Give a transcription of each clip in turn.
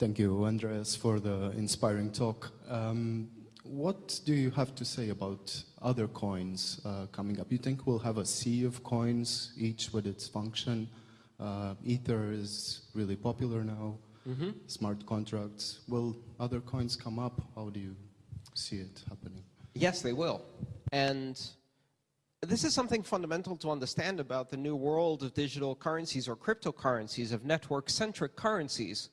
Thank you, Andreas, for the inspiring talk. Um, what do you have to say about other coins uh, coming up? You think we'll have a sea of coins, each with its function? Uh, Ether is really popular now. Mm -hmm. Smart contracts. Will other coins come up? How do you see it happening? Yes, they will. And this is something fundamental to understand about the new world of digital currencies or cryptocurrencies, of network-centric currencies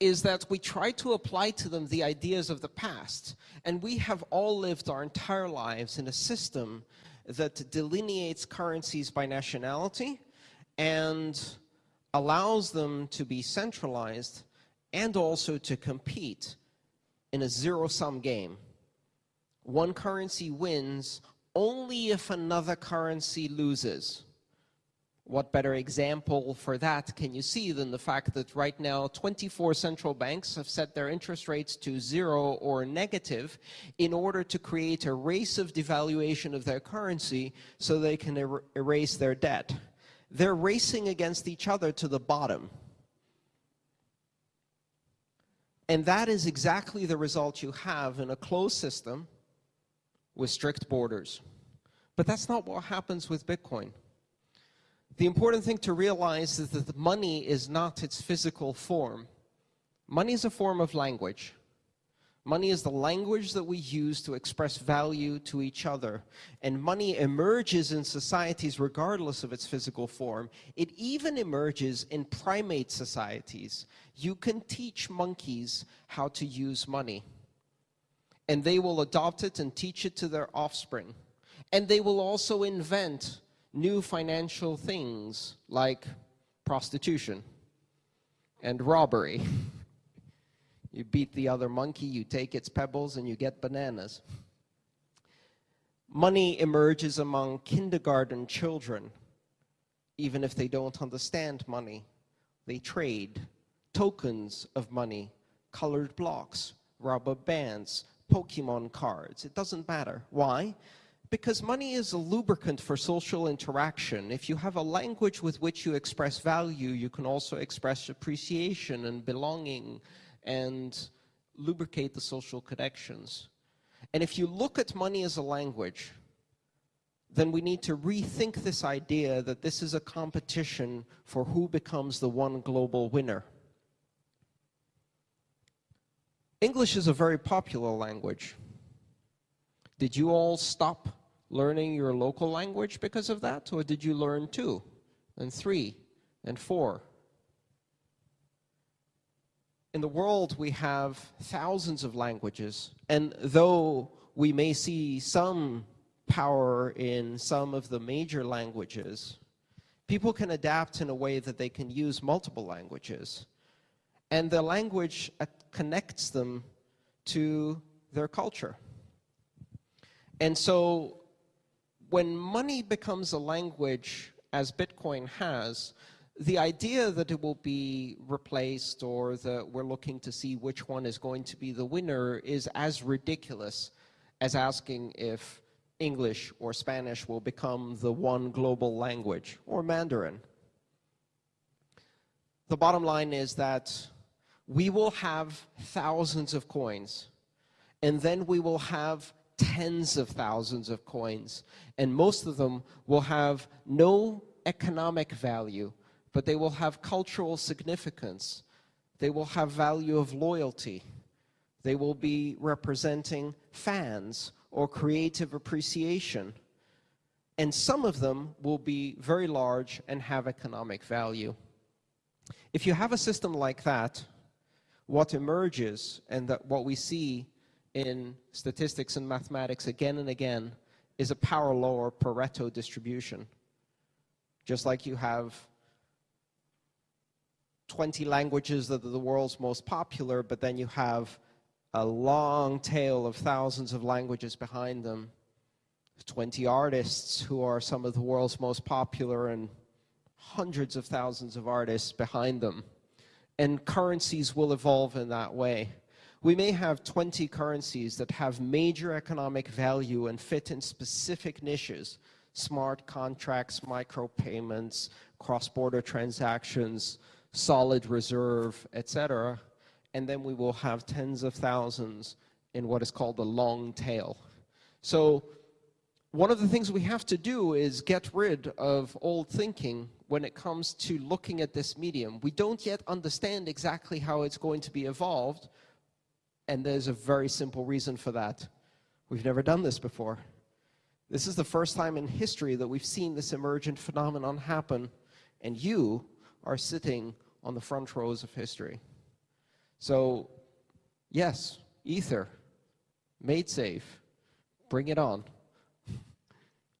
is that we try to apply to them the ideas of the past. And we have all lived our entire lives in a system that delineates currencies by nationality and allows them to be centralized and also to compete in a zero-sum game. One currency wins only if another currency loses. What better example for that can you see than the fact that right now 24 central banks have set their interest rates to zero or negative in order to create a race of devaluation of their currency so they can er erase their debt. They're racing against each other to the bottom. And that is exactly the result you have in a closed system with strict borders. But that's not what happens with Bitcoin. The important thing to realize is that money is not its physical form. Money is a form of language. Money is the language that we use to express value to each other. And money emerges in societies regardless of its physical form. It even emerges in primate societies. You can teach monkeys how to use money. And they will adopt it and teach it to their offspring. And they will also invent new financial things like prostitution and robbery. you beat the other monkey, you take its pebbles, and you get bananas. Money emerges among kindergarten children, even if they don't understand money. They trade tokens of money, colored blocks, rubber bands, Pokemon cards. It doesn't matter. Why? Because money is a lubricant for social interaction. If you have a language with which you express value, you can also express appreciation and belonging and lubricate the social connections. And if you look at money as a language, then we need to rethink this idea that this is a competition for who becomes the one global winner. English is a very popular language. Did you all stop learning your local language because of that? Or did you learn two and three and four? In the world, we have thousands of languages, and though we may see some power in some of the major languages, people can adapt in a way that they can use multiple languages. And the language uh, connects them to their culture. And so when money becomes a language, as Bitcoin has, the idea that it will be replaced or that we're looking to see which one is going to be the winner is as ridiculous as asking if English or Spanish will become the one global language or Mandarin. The bottom line is that we will have thousands of coins and then we will have tens of thousands of coins, and most of them will have no economic value, but they will have cultural significance. They will have value of loyalty. They will be representing fans or creative appreciation. And some of them will be very large and have economic value. If you have a system like that, what emerges and that what we see in statistics and mathematics again and again is a power law or Pareto distribution. Just like you have 20 languages that are the world's most popular, but then you have a long tail of thousands of languages behind them. 20 artists who are some of the world's most popular and hundreds of thousands of artists behind them. And currencies will evolve in that way. We may have 20 currencies that have major economic value and fit in specific niches, smart contracts, micropayments, cross-border transactions, solid reserve, etc. and then we will have tens of thousands in what is called the long tail. So one of the things we have to do is get rid of old thinking when it comes to looking at this medium. We don't yet understand exactly how it's going to be evolved, and there's a very simple reason for that. We've never done this before. This is the first time in history that we've seen this emergent phenomenon happen, and you are sitting on the front rows of history. So, yes, Ether, MaidSafe, bring it on.